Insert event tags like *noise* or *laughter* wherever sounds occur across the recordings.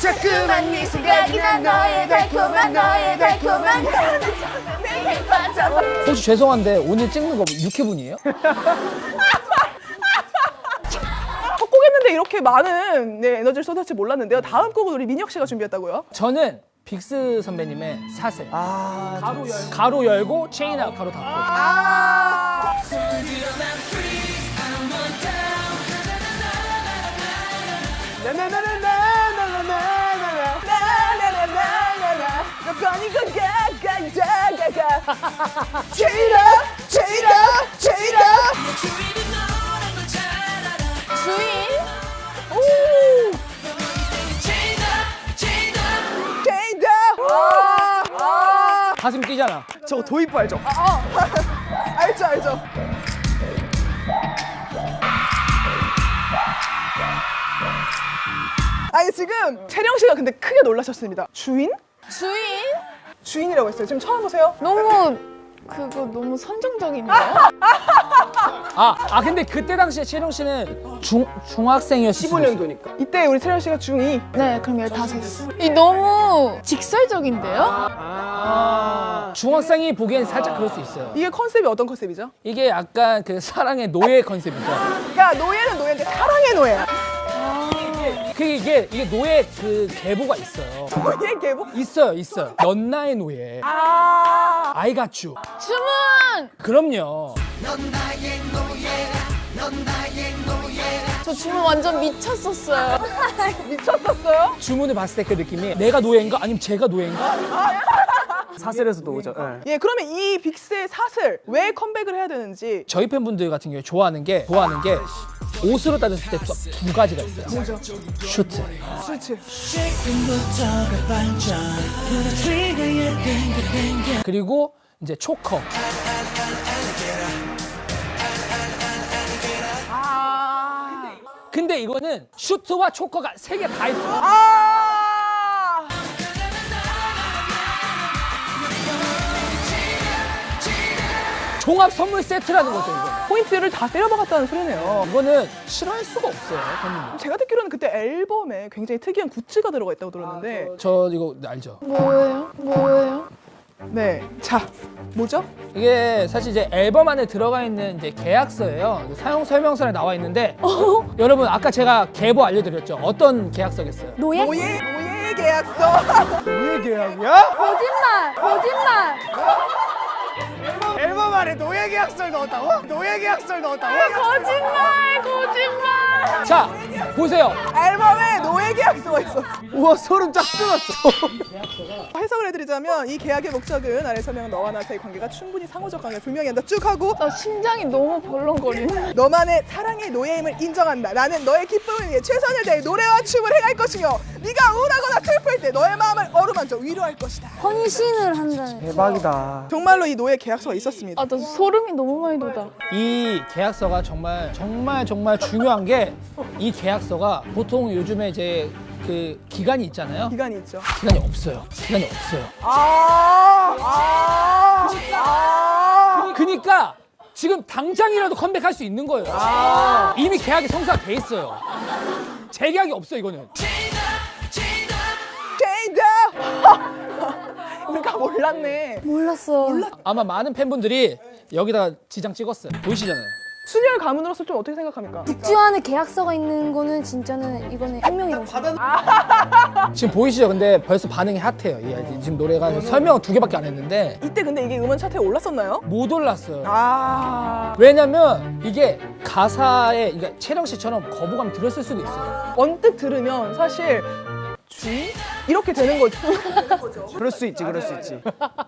자꾸만 네 생각이 나 너의 달콤한 너의 달콤한 내게 빠져 혹시 죄송한데 오늘 찍는 거 육회분이에요? 첫 곡했는데 이렇게 많은 네, 에너지를 쏟을지 몰랐는데요. 다음 곡은 우리 민혁 씨가 준비했다고요? 저는 빅스 선배님의 사슬 아, 가로, 열, 가로 열고 체인하고 가로 닫고 아 제이라 제이라 제이라 주인 오 제이다 아, 아. 가슴 뛰잖아 저거 도입부 *laughs* 알죠? 알죠 알죠 아니 지금 채령 씨가 근데 크게 놀라셨습니다 주인? 주인 주인이라고 했어요 지금 처음 보세요? 너무 그거 너무 선정적인데요? 아, 아 근데 그때 당시에 채령 씨는 중, 있어요. 15년도니까. 이때 우리 채령 씨가 중2 네 그럼 15이 너무 직설적인데요? 아. 중학생이 보기엔 살짝 그럴 수 있어요 이게 컨셉이 어떤 컨셉이죠? 이게 약간 그 사랑의 노예 컨셉이죠 그러니까 노예는 노예인데 사랑의 노예야 그 이게 이게 노예 그 계보가 있어요. *laughs* 노예 계보? 있어요 있어요. 연나의 노예. 아. I got you 주문! 그럼요. 저 주문 완전 미쳤었어요. *laughs* 미쳤었어요? 주문을 봤을 때 그 느낌이 내가 노예인가? 아니면 제가 노예인가 사슬에서도 오죠. 예. 예. 그러면 이 빅스의 사슬 왜 컴백을 해야 되는지 저희 팬분들 같은 경우에 좋아하는 게 좋아하는 게 옷으로 따졌을 때 두 가지가 있어요. 뭐죠? 슈트. 슈트. 그리고 이제 초커. 아. 근데 이거는 슈트와 choker가 세 개 다 있어요. 아 종합 선물 세트라는 거죠 이거 포인트를 다 때려박았다는 소리네요 이거는 싫어할 수가 없어요 팬분들 제가 듣기로는 그때 앨범에 굉장히 특이한 굿즈가 들어가 있다고 들었는데 저 이거 알죠 뭐예요? 뭐예요? 네. 자, 뭐죠? 이게 사실 이제 앨범 안에 들어가 있는 이제 계약서예요. 사용 설명서에 나와 있는데 여러분 아까 제가 계보 알려드렸죠. 어떤 계약서겠어요? 노예? 노예, 노예 계약서. *laughs* 노예 계약이야? 거짓말! 거짓말! 안에 노예 계약서를 넣었다고? 노예 계약서를 넣었다고? 거짓말! 거짓말! 자 보세요. 앨범에 노예 계약서가 있어. 우와 소름 쫙 돋았어. *laughs* 해석을 해드리자면 이 계약의 목적은 아래 설명은 너와 나 사이 관계가 충분히 상호적 관계 분명히 한다 쭉 하고 나 심장이 너무 벌렁거리네 *laughs* 너만의 사랑의 노예임을 인정한다. 나는 너의 기쁨을 위해 최선을 다해 노래와 춤을 행할 것이며 네가 우울하거나 슬플 때 너의 마음을 어루만져 위로할 것이다. 헌신을 한다는 대박이다. 정말로 이 노예 계약서가 있었습니다. 아나 소름이 너무 많이 돋아 이 계약서가 정말 정말 정말 중요한 게 이 계약서가 보통 요즘에 이제 그 기간이 있잖아요. 기간이 있죠. 기간이 없어요. 기간이 없어요. 아, 아, 아. 그니까 지금 당장이라도 컴백할 수 있는 거예요. 이미 계약이 성사가 돼 있어요. 재계약이 없어 이거는. 제이다. 우리가 *laughs* 몰랐네. 몰랐어. 아마 많은 팬분들이 여기다 지장 찍었어요. 보이시잖아요. 순열 가문으로서 좀 어떻게 생각합니까? 국주 안에 계약서가 있는 거는 진짜는 이거는 혁명이라고 생각해요. 지금 보이시죠? 근데 벌써 반응이 핫해요. 이 지금 노래가 설명은 두 개밖에 안 했는데 이때 근데 이게 음원 차트에 올랐었나요? 못 올랐어요. 아 왜냐면 이게 가사에 그러니까 채령 씨처럼 거부감 들었을 수도 있어요. 언뜻 들으면 사실 주인 이렇게 되는 거죠. *laughs* 그럴 수 있지, 그럴 수 있지.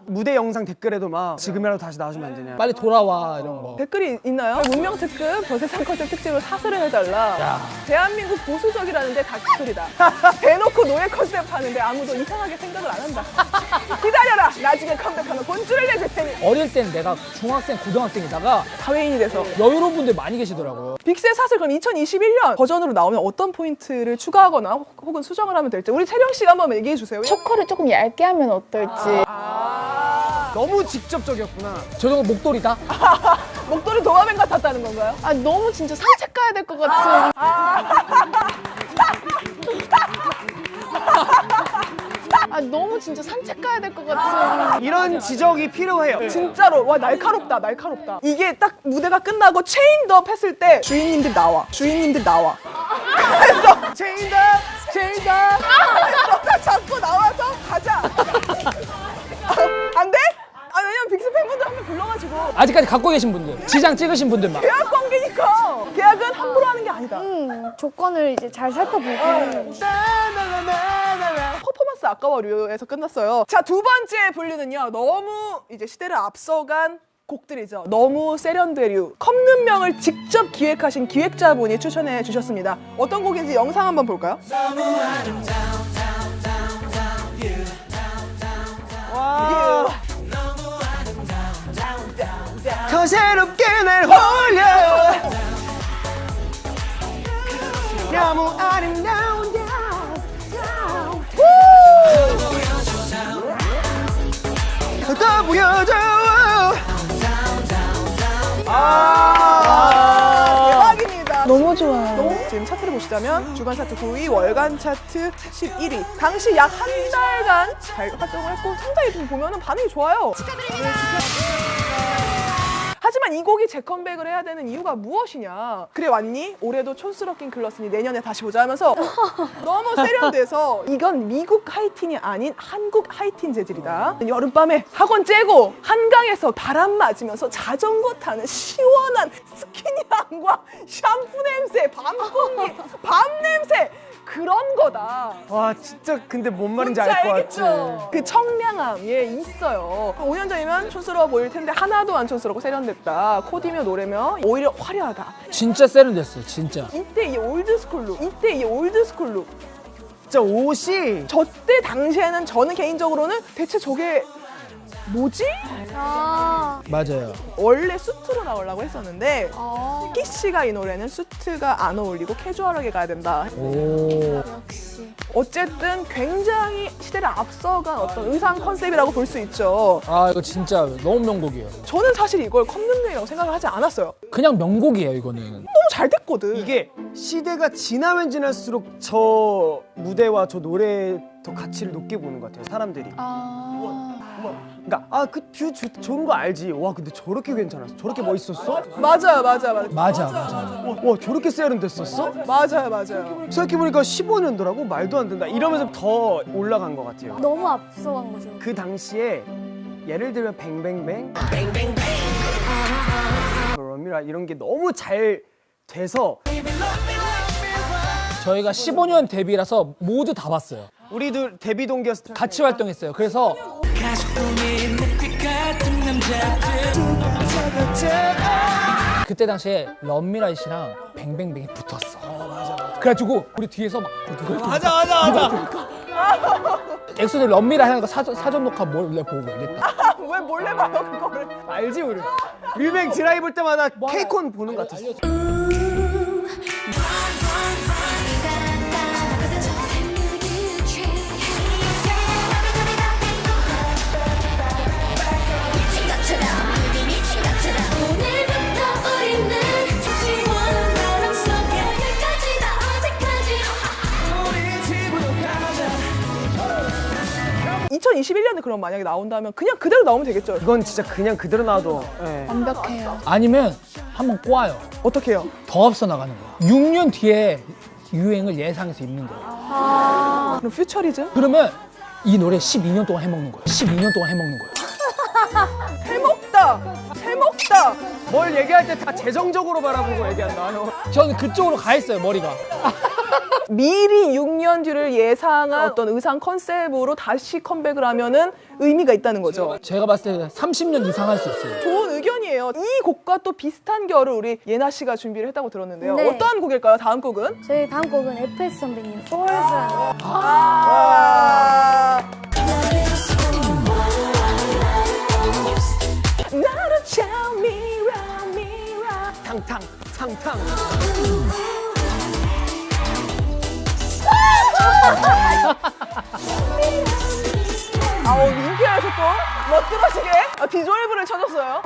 무대 영상 댓글에도 막 지금이라도 다시 나와주면 안 되냐. 빨리 돌아와 이런 거. 댓글이 있나요? 문명 특급 저세상 컨셉 특집으로 사슬을 해달라. 야. 대한민국 보수적이라는데 다 기술이다. *laughs* 대놓고 노예 컨셉 하는데 아무도 이상하게 생각을 안 한다. 기다려라. 나중에 컴백하면 본줄을 내줄 테니. 어릴 때는 내가 중학생, 고등학생이다가 사회인이 돼서. 여유로운 분들 많이 계시더라고요. 빅스의 사슬 그럼 2021년 버전으로 나오면 어떤 포인트를 추가하거나 혹- 혹은 수정을 하면 될지 우리 채령 씨가 한번 얘기해 주세요. choker를 조금 얇게 하면 어떨지. 아. 너무 직접적이었구나. 저 정도 목도리다? *laughs* 목도리 도마뱀 같았다는 건가요? 아 너무 진짜 산책 가야 될 것 같은. 아. 너무 진짜 산책 가야 될 것 같은. 이런 지적이 필요해요. 진짜로. 와 날카롭다 날카롭다. 이게 딱 무대가 끝나고 Chained Up 했을 때 주인님들 나와. 주인님들 나와. *laughs* 그래서 Chained Up Chained Up 너가 잡고 나와서 가자 아, 안 돼? 아 왜냐면 빅스 팬분들 한 명 불러가지고 아직까지 갖고 계신 분들, 지장 찍으신 분들만. 계약 관계니까 계약은 함부로 하는 게 아니다 음, 조건을 이제 잘 살펴보고 퍼포먼스 아까워류에서 끝났어요. 자, 두 번째 분류는요. 너무 이제 시대를 앞서간 곡들이죠. 너무 세련되류. 컴눈명을 직접 기획하신 기획자분이 추천해 주셨습니다. 어떤 곡인지 영상 한번 볼까요? 와. 더 새롭게 날 홀려. 너무 아름다운 더 보여줘. 아. 대박입니다. 너무 좋아요. 지금 차트를 보시자면 주간 차트 9위, 월간 차트 11위. 당시 약 한 달간 잘 활동을 했고 상당히 좀 보면은 반응이 좋아요. 하 지만 이 곡이 재컴백을 해야 되는 이유가 무엇이냐? 그래 왔니? 올해도 촌스럽긴 글렀으니 내년에 다시 보자 하면서 *laughs* 너무 세련돼서 이건 미국 하이틴이 아닌 한국 하이틴 재질이다. 여름밤에 학원 째고 한강에서 바람 맞으면서 자전거 타는 시원한 스키니함과 샴푸 냄새, 밤 공기, 밤 냄새 그런 거다. 와 진짜 근데 뭔 말인지 알 것 같지. 그 청량함 예 있어요. 5년 전이면 촌스러워 보일 텐데 하나도 안 촌스럽고 세련됐다. 코디며 노래며 오히려 화려하다. 진짜 세련됐어요, 진짜. 이때 이 old school look, 이때 이 old school look. 진짜 옷이 저 때 당시에는 저는 개인적으로는 대체 저게 뭐지? 아, 맞아요. 원래 수트로 나오려고 했었는데 아 키 씨가 이 노래는 수트가 안 어울리고 캐주얼하게 가야 된다. 오. 역시 어쨌든 굉장히 시대를 앞서간 어떤 의상 컨셉이라고 볼 수 있죠. 아, 이거 진짜 너무 명곡이에요. 저는 사실 이걸 컵눈명이라고 생각을 하지 않았어요. 그냥 명곡이에요, 이거는. 너무 잘 됐거든. 이게 시대가 지나면 지날수록 저 무대와 저 노래에 더 가치를 높게 보는 것 같아요 사람들이 아. 그러니까 아그뷰 좋은 거 알지 와 근데 저렇게 괜찮았어 저렇게 멋있었어 맞아요, 맞아요, 맞아요. 맞아, 맞아. 와, 와 저렇게 세련됐었어 맞아요, 맞아요. 생각해보니까 15년도라고 말도 안 된다 이러면서 더 올라간 것 같아요 너무 앞서간 거죠. 그 당시에 예를 들면 뱅뱅뱅 러미라 이런 게 너무 잘 돼서 저희가 15년 데뷔라서 모두 다 봤어요. 우리도 데뷔 동기였을 같이 활동했어요. 그래서 그때 당시에 런미라 씨랑 뱅뱅뱅이 붙었어. 그래가지고 우리 뒤에서 막 그걸 맞아 맞아 맞아 엑소들 럽미라 하는 거 사전, 사전 녹화 몰래 보고 이랬다. 왜 몰래 봐요, 그거를? 알지 우리 뮤뱅 드라이 볼 때마다 케이콘 보는 것 같았어 2021년에 그럼 만약에 나온다면 그냥 그대로 나오면 되겠죠. 이건 진짜 그냥 그대로 놔도 예. 완벽해요. 아니면 한번 꼬아요. 어떻게 해요? 더 앞서 나가는 거예요. 6년 뒤에 유행을 예상해서 입는 거예요. 그럼 퓨처리즘? 그러면 이 노래 12년 동안 해먹는 거예요. 12년 동안 해먹는 거예요. *laughs* 해먹다! 해먹다! 뭘 얘기할 때 다 재정적으로 바라보고 얘기한다 형. 저는 그쪽으로 가 있어요, 머리가. *laughs* 미리 6년 뒤를 예상한 어떤 의상 컨셉으로 다시 컴백을 하면은 의미가 있다는 거죠. 제가 봤을 때 30년 이상 할 수 있어요. 좋은 의견이에요. 이 곡과 또 비슷한 결을 우리 예나 씨가 준비를 했다고 들었는데요. 네. 어떠한 곡일까요? 다음 곡은? 저희 다음 곡은 FS 선배님 Forza. 아~ 나를 탕탕 탕탕 아우 민폐에서 또 멋들어지게 아, 디졸브를 쳐줬어요.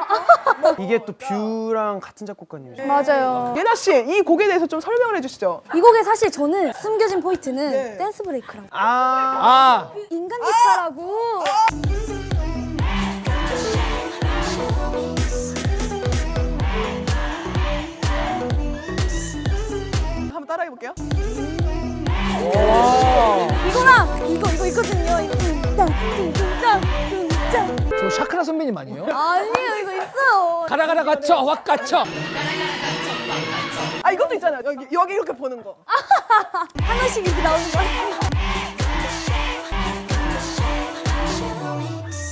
이게 또 View랑 같은 작곡가님이죠. 맞아요. 예나 씨, 이 곡에 대해서 좀 설명을 해주시죠. 이 곡에 사실 저는 숨겨진 포인트는 네. dance break랑 아, 아 인간 기타라고. 한 따라해 볼게요. 이거랑 이거 이거 있거든요. 저 샤크라 선배님 아니에요? 아니에요 이거 있어요. 가라 가라 갇혀 확 갇혀 아 이것도 있잖아요. 여기 여기 이렇게 보는 거. *laughs* 하나씩 이렇게 나오는 거.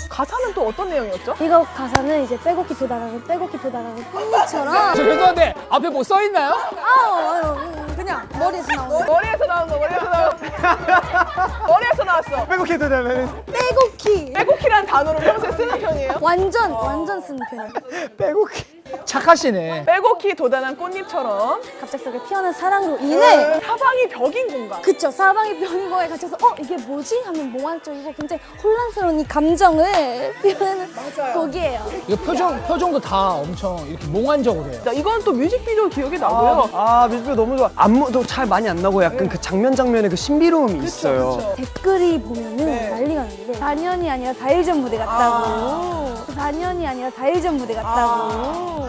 가사는 또 어떤 내용이었죠? 이거 가사는 이제 빼곡히 도달하고 빼곡히 도달하고 꽃잎처럼 저 죄송한데 앞에 뭐 써 있나요? 아우 아유 음, 그냥 머리에서 나오는 머리에서 나온 거, 머리에서 나온 거. 머리에서 *laughs* 나왔어. 빼곡해도 되면 빼곡히 빼곡히라는 단어를 평소에 쓰는 편이에요. 완전 완전 쓰는 편이에요. 빼곡해. 착하시네 빼곡히 도단한 꽃잎처럼 갑작스럽게 피어난 사랑으로 인해 사방이 벽인 공간. 그쵸 사방이 변인 거에 갇혀서 어 이게 뭐지 하면 몽환적이고 굉장히 혼란스러운 이 감정을 표현하는. 곡이에요. 이거 표정 표정도 다 엄청 이렇게 몽환적으로 해요 자, 이건 또 뮤직비디오 기억이 나고요. 아, 뮤직비디오 너무 좋아. 안 무도 잘 많이 안 나고 약간 그 장면 장면에 그 신비로움이 있어요. 그쵸. 댓글이 보면은 네. 난리가 났는데 4년이 아니라 4일 전 무대 같다고 4년이 아니라 4일 전 무대 같다고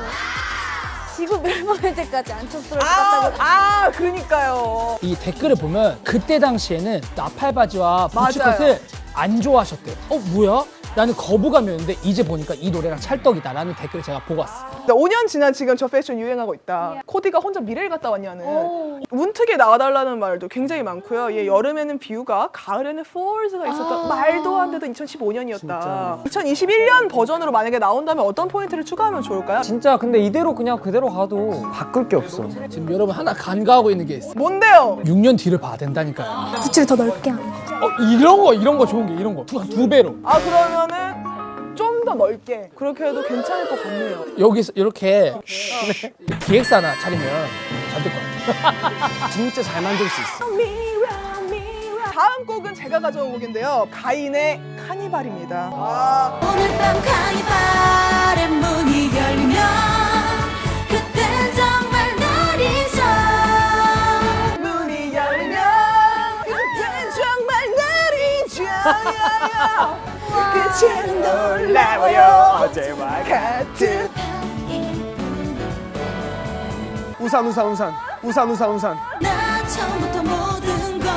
지구 멸망할 때까지 안 쳤을 것 아, 같다고 아, 그러니까요. 이 댓글을 보면 그때 당시에는 나팔바지와. 부츠컷을 안 좋아하셨대요 어 뭐야? 나는 거부감이었는데 이제 보니까 이 노래랑 찰떡이다라는 댓글을 제가 보고 왔어요 5년 지난 지금 저 패션 유행하고 있다. 코디가 혼자 미래를 갔다 왔냐는. 오. 문특에 나와달라는 말도 굉장히 많고요. 얘 여름에는 비우가, 가을에는 폴즈가 있었던 말도 안 되던 2015년이었다. 2021년 버전으로 만약에 나온다면 어떤 포인트를 추가하면 좋을까요? 진짜 근데 이대로 그냥 그대로 가도 바꿀 게 없어. 지금 여러분 하나 간과하고 있는 게 있어요 뭔데요? 6년 뒤를 봐야 된다니까요 부츠를 더 넓게 하는 거 어 이런 거 이런 거 좋은 게 이런 거두 두 배로 아 그러면은 좀 더 넓게 그렇게 해도 괜찮을 것 같네요. 여기서 이렇게 기획사 하나 차리면 잘 될 것 같아요 *laughs* 진짜 잘 만들 수 있어. 다음 곡은 제가 가져온 곡인데요. 가인의 카니발입니다. 아, 오늘 밤 카니발의 문이 열리면 끝은 놀라워요. 어제와 같은 우산 우산 우산 우산 우산 우산. 나 처음부터 모든 건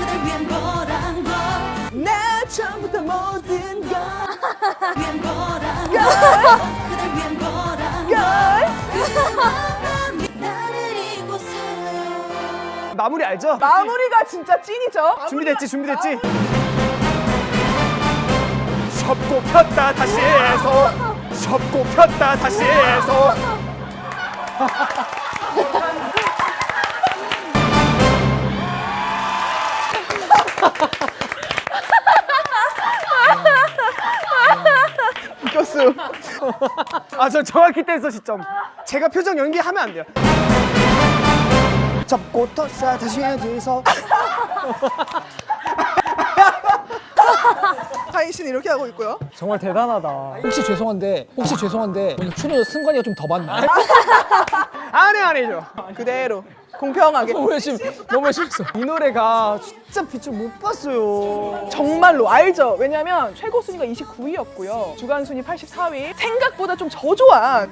그댈 위한 거란 걸나 처음부터 모든 걸 *laughs* 위한 거란 걸 그댈 위한 거란 걸그 마음이 나를 잊고 살아요 마무리 알죠? 마무리가 진짜 찐이죠. 준비됐지 준비됐지. 접고 폈다 다시 해서. 접고 폈다 다시 해서. *laughs* 웃겼어. 아저 정확히 댄서 시점. 제가 표정 연기하면 안 돼요. 접고 tos다 다시 해서. 가 인 씨는 이렇게 하고 있고요. 정말 대단하다. 혹시 죄송한데 혹시 죄송한데 오늘 출연료 승관이가 좀더 많나요? 안해 안해죠 그대로 공평하게. 너무 열심히 너무 했어 이 노래가 진짜 빛을 못 봤어요 정말로 알죠. 왜냐면 최고 순위가 29위였고요. 주간 순위 84위. 생각보다 좀 저조한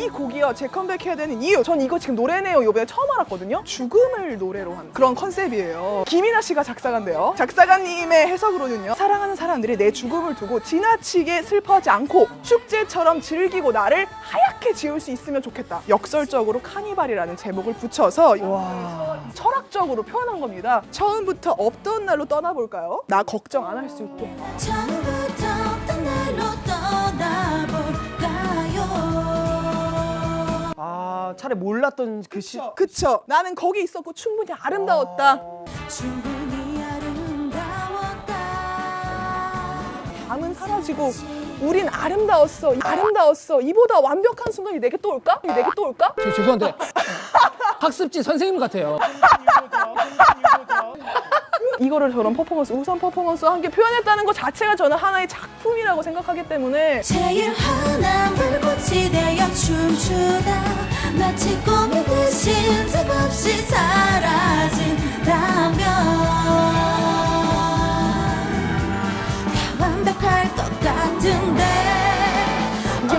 이 곡이요. 재컴백해야 되는 이유. 전 이거 지금 노래네요. 요번에 처음 알았거든요. 죽음을 노래로 한 그런 컨셉이에요. 김이나 씨가 작사가인데요. 작사가님의 해석으로는요. 사랑하는 사람들이 내 죽음을 두고 지나치게 슬퍼하지 않고 축제처럼 즐기고 나를 하얗게 지울 수 있으면 좋겠다. 역설적으로 카니발이라는 제목을 붙여서 철학적으로 표현한 겁니다. 처음부터 없던 날로 떠나볼까요? 나 걱정 안 할 수 있게. 아 차라리 몰랐던 그 시... 그쵸? 나는 거기 있었고 충분히 아름다웠다. 충분히 아름다웠다 밤은 사라지고 우린 아름다웠어. 아름다웠어. 이보다 완벽한 순간이 내게 또 올까? 내게 또 올까? 저 죄송한데 *laughs* 학습지 선생님 같아요 이거를 저런 퍼포먼스, 우선 퍼포먼스와 함께 표현했다는 것 자체가 저는 하나의 작품이라고 생각하기 때문에 제일 환한 불꽃이 되어 춤추다 마치 꿈이듯이 틈없이 사라진다면 다 완벽할 것 같은데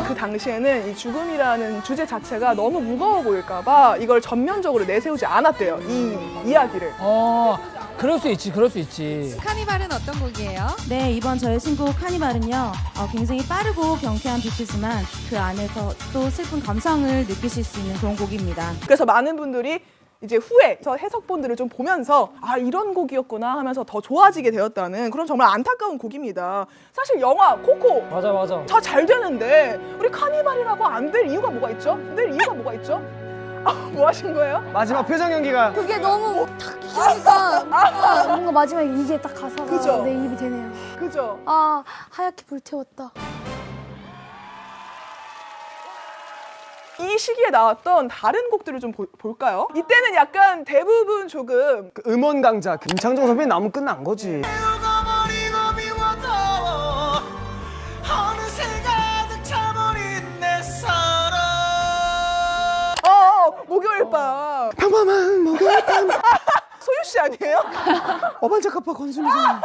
그 당시에는 이 죽음이라는 주제 자체가 너무 무거워 보일까봐 이걸 전면적으로 내세우지 않았대요. 이 이야기를. 어, 그럴 수 있지, 그럴 수 있지. 카니발은 어떤 곡이에요? 네, 이번 저의 신곡 카니발은요, 어, 굉장히 빠르고 경쾌한 비트지만 그 안에서 또 슬픈 감성을 느끼실 수 있는 그런 곡입니다. 그래서 많은 분들이 이제 후에 저 해석본들을 좀 보면서 아 이런 곡이었구나 하면서 더 좋아지게 되었다는 그런 정말 안타까운 곡입니다. 사실 영화 코코 맞아 맞아. 다 잘 되는데 우리 카니발이라고 안 될 이유가 뭐가 있죠? 늘 이유가 뭐가 있죠? 아, *laughs* 뭐 하신 거예요? 마지막 표정 연기가 그게 너무 탁 끼니까 아, 뭔가 마지막에 이게 딱 가사가 그죠? 내 입이 되네요. 그죠? 아 하얗게 불태웠다. 이 시기에 나왔던 다른 곡들을 좀 보- 볼까요? 이때는 약간 대부분 조금 그 음원 강자 김창정 선배님 나오면 끝난 거지. 밤 평범한 목요일 밤 *laughs* 소유 씨 아니에요? *laughs* 어반자카파 권순일이잖아.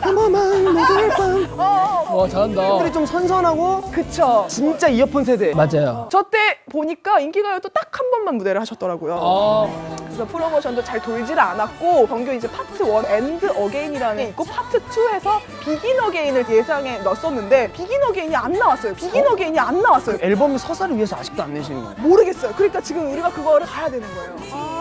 평범한 목요일 밤 어, 어, 와, 잘한다. 우리 좀 선선하고 그쵸. 진짜 이어폰 세대. 맞아요. 저때 보니까 인기가요 또 딱 한 번만 무대를 하셨더라고요. 어, 그래서 프로모션도 잘 돌지를 않았고 정규 이제 파트 1 End Again이라는 게 있고 파트 2에서 Begin Again을 예상에 넣었었는데 Begin Again이 안 나왔어요. Begin Again이 안 나왔어요. 앨범 서사를 위해서 아직도 안 내시는 거예요. 모르겠어요. 그러니까 지금 우리가 그거를 가야 되는 거예요.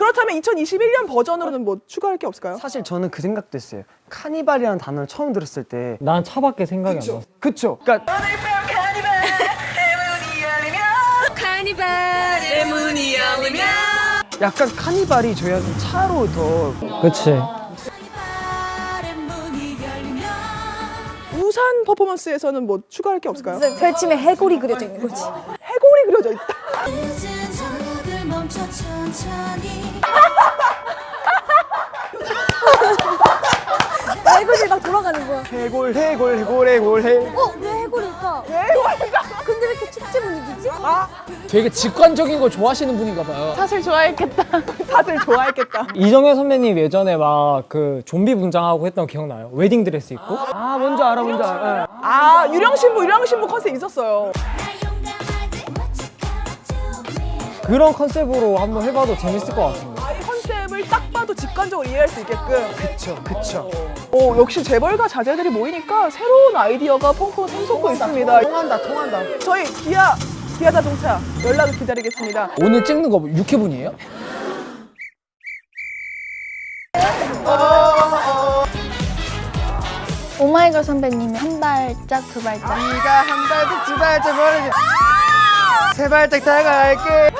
그렇다면 2021년 버전으로는 뭐 추가할 게 없을까요? 사실 저는 그 생각도 했어요. 카니발이라는 단어를 처음 들었을 때 난 차밖에 생각이 안 나. 그쵸? 그러니까 카니발의 문이 열리면 약간 카니발이 저희한테 차로 더 그치. 우산 퍼포먼스에서는 뭐 추가할 게 없을까요? 별침에 해골이 그려져 있는 거지. 해골이 그려져 있다. *laughs* 멈춰 천천히 해골이 막 돌아가는 거야. 해골 해골 해골 해골 해. 어? 왜 해골일까? 해골이가 근데 왜 이렇게 축제 분위기지? 되게 직관적인 거 좋아하시는 분인가 봐요. 사실 좋아했겠다. *laughs* 다들 좋아했겠다. 이정현 선배님 예전에 막 그 좀비 분장하고 했던 거 기억나요? 웨딩 드레스 입고? 아 뭔지 알아 뭔지 알아. 아 유령 신부 유령 신부 컨셉 있었어요. 그런 컨셉으로 한번 해봐도 재밌을 것 같은데. 아, 이 컨셉을 딱 봐도 직관적으로 이해할 수 있게끔. 그쵸 그쵸. 어, 역시 재벌가 자제들이 모이니까 새로운 아이디어가 펑펑 샘솟고 있습니다. 통한다 통한다. 저희 기아 기아 자동차 연락을 기다리겠습니다. 오늘 찍는 거 6회분이에요? 오마이걸 선배님이 한 발짝 두 발짝. 네가 한 발짝 두 발짝 멀어지. 세 발짝 다가갈게.